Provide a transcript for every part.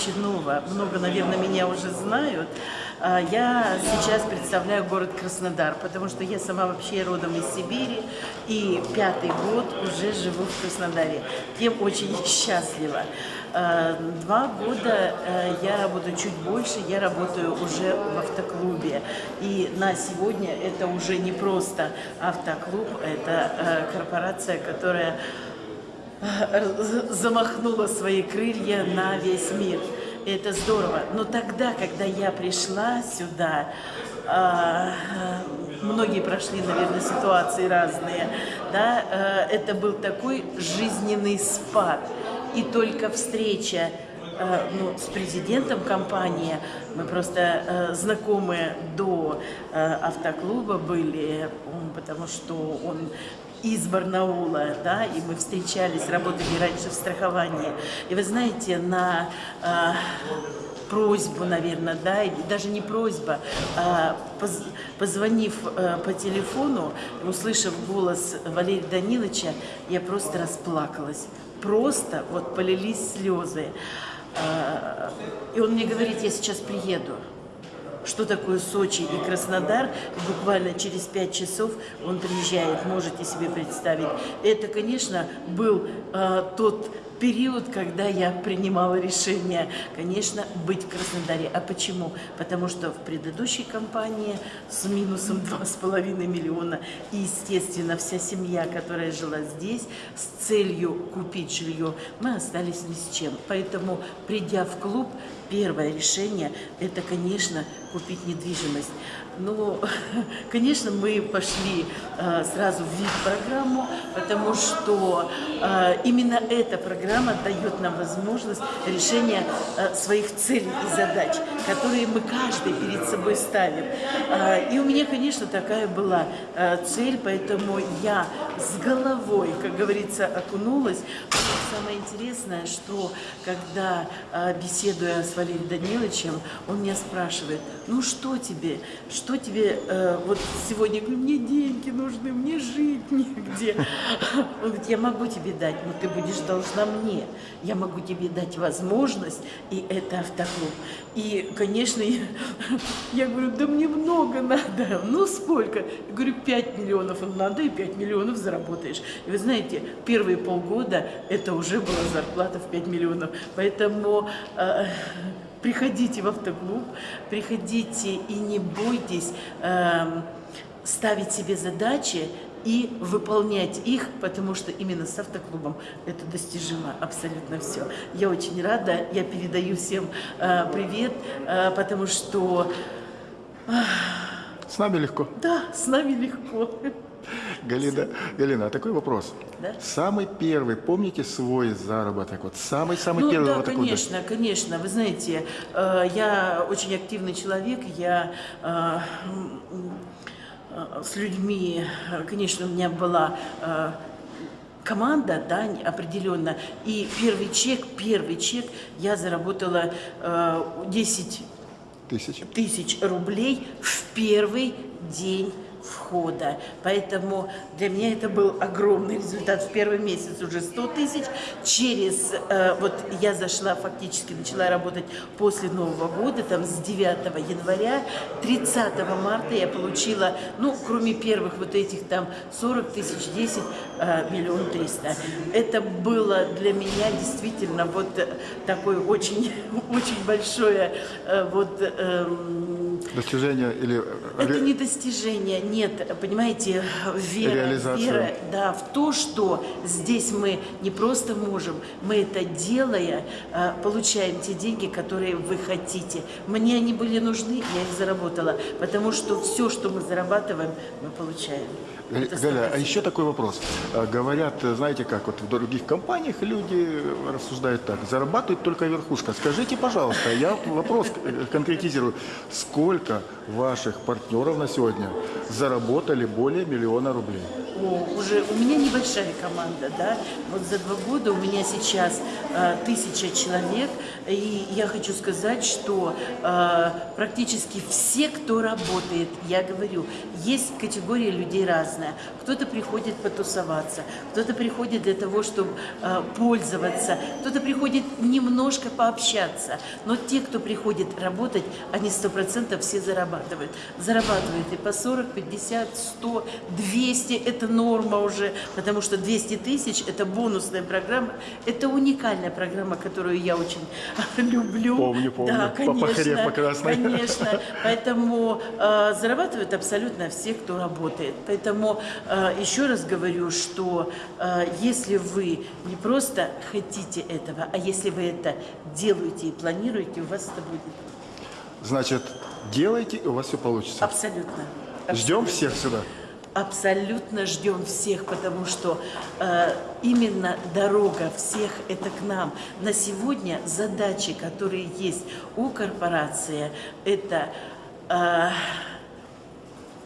очень ново. Много, наверное, меня уже знают. А, Я сейчас представляю город Краснодар, потому что я сама вообще родом из Сибири и пятый год уже живу в Краснодаре. Тем очень счастлива. А, Два года э, я работаю чуть больше, я работаю уже в автоклубе. И на сегодня это уже не просто автоклуб, это э, корпорация, которая замахнула свои крылья на весь мир. Это здорово. Но тогда, когда я пришла сюда, а, многие прошли, наверное, ситуации разные, да, а, это был такой жизненный спад. И только встреча а, ну, с президентом компании, мы просто э, знакомы до автоклуба были, потому что он из Барнаула, да, и мы встречались, работали раньше в страховании. И вы знаете, на э, просьбу, наверное, да, или даже не просьба, а поз- позвонив э, по телефону, услышав голос Валерия Даниловича, я просто расплакалась. Просто вот полились слезы. А, И он мне говорит, я сейчас приеду что такое Сочи и Краснодар. Буквально через пять часов он приезжает, можете себе представить. Это, конечно, был э, тот период, когда я принимала решение, конечно, быть в Краснодаре. А почему? Потому что в предыдущей компании с минусом 2,5 миллиона и, естественно, вся семья, которая жила здесь, с целью купить жилье, мы остались ни с чем. Поэтому, придя в клуб, первое решение – это, конечно, купить недвижимость. Ну, конечно, мы пошли э, сразу в ВИП-программу, потому что э, именно эта программа дает нам возможность решения э, своих целей и задач, которые мы каждый перед собой ставим. Э, и у меня, конечно, такая была э, цель, поэтому я с головой, как говорится, окунулась. Самое интересное, что когда э, беседуя с Валерием Даниловичем, он меня спрашивает, ну что тебе, что тебе вот сегодня, мне деньги нужны, мне жить негде. Он говорит, я могу тебе дать, но ты будешь должна мне. Я могу тебе дать возможность, и это автоклуб. И, конечно, я, я говорю, да мне много надо. Ну сколько? Я говорю, 5 миллионов надо, и 5 миллионов заработаешь. И вы знаете, первые полгода это уже была зарплата в 5 миллионов. Поэтому э, приходите в автоклуб, приходите и не бойтесь эм, ставить себе задачи и выполнять их, потому что именно с автоклубом это достижимо абсолютно все. Я очень рада, я передаю всем э, привет, э, потому что С нами легко. да, с нами легко. Галина, Галина, а такой вопрос. Да. Самый первый, помните свой заработок? Вот самый-самый Ну первый да, вот такой. да? конечно, конечно. Вы знаете, э, я очень активный человек, я э, э, с людьми, э, конечно, у меня была э, команда, да, определенно. И первый чек, первый чек я заработала э, 10 Тысяч. тысяч рублей в первый день входа. Поэтому для меня это был огромный результат. В первый месяц уже 100 тысяч. Через, э, вот я зашла, фактически начала работать после Нового года, там с 9 января. 30 марта я получила, ну, кроме первых вот этих там 40 тысяч, 10, э, миллион триста. Это было для меня действительно вот э, такое очень, очень большое э, вот эм, Достижение или э, это не достижение, нет, понимаете, вера, вера, да, в то, что здесь мы не просто можем, мы это делая, э, получаем те деньги, которые вы хотите. Мне они были нужны, я их заработала, потому что все, что мы зарабатываем, мы получаем. Галя, а 100%. еще такой вопрос. А, Говорят, э, знаете как, вот в других компаниях люди рассуждают так, зарабатывает только верхушка. Скажите, пожалуйста, я вопрос э, конкретизирую, сколько сколько ваших партнеров на сегодня заработали более миллиона рублей? О, уже у меня небольшая команда, да. Вот за два года у меня сейчас э, тысяча человек, и я хочу сказать, что э, практически все, кто работает, я говорю, есть категория людей разная. Кто-то приходит потусоваться, кто-то приходит для того, чтобы э, пользоваться, кто-то приходит немножко пообщаться. Но те, кто приходит работать, они сто процентов все зарабатывают. Зарабатывают и по 40, 50, 100, 200 – это норма уже, потому что 200 тысяч – это бонусная программа, это уникальная программа, которую я очень люблю. Помню, помню. Да, По- по конечно, хреб красной. конечно. Поэтому э, зарабатывают абсолютно все, кто работает. Поэтому э, еще раз говорю, что э, если вы не просто хотите этого, а если вы это делаете и планируете, у вас это будет Значит, делайте, и у вас все получится. абсолютно. Ждем абсолютно. всех сюда. Абсолютно ждем всех, потому что э, именно дорога всех это к нам. На сегодня задачи, которые есть у корпорации, это э,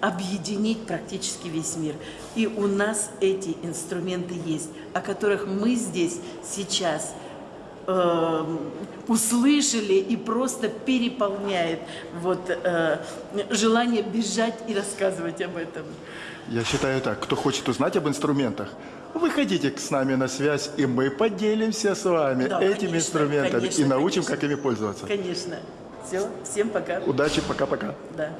объединить практически весь мир. И у нас эти инструменты есть, о которых мы здесь сейчас э, услышали и просто переполняет вот, э, желание бежать и рассказывать об этом. Я считаю так, кто хочет узнать об инструментах, выходите с нами на связь, и мы поделимся с вами Да, этими конечно, инструментами конечно, и научим, конечно. как ими пользоваться. Конечно. Все, всем пока. Удачи, пока-пока. Да.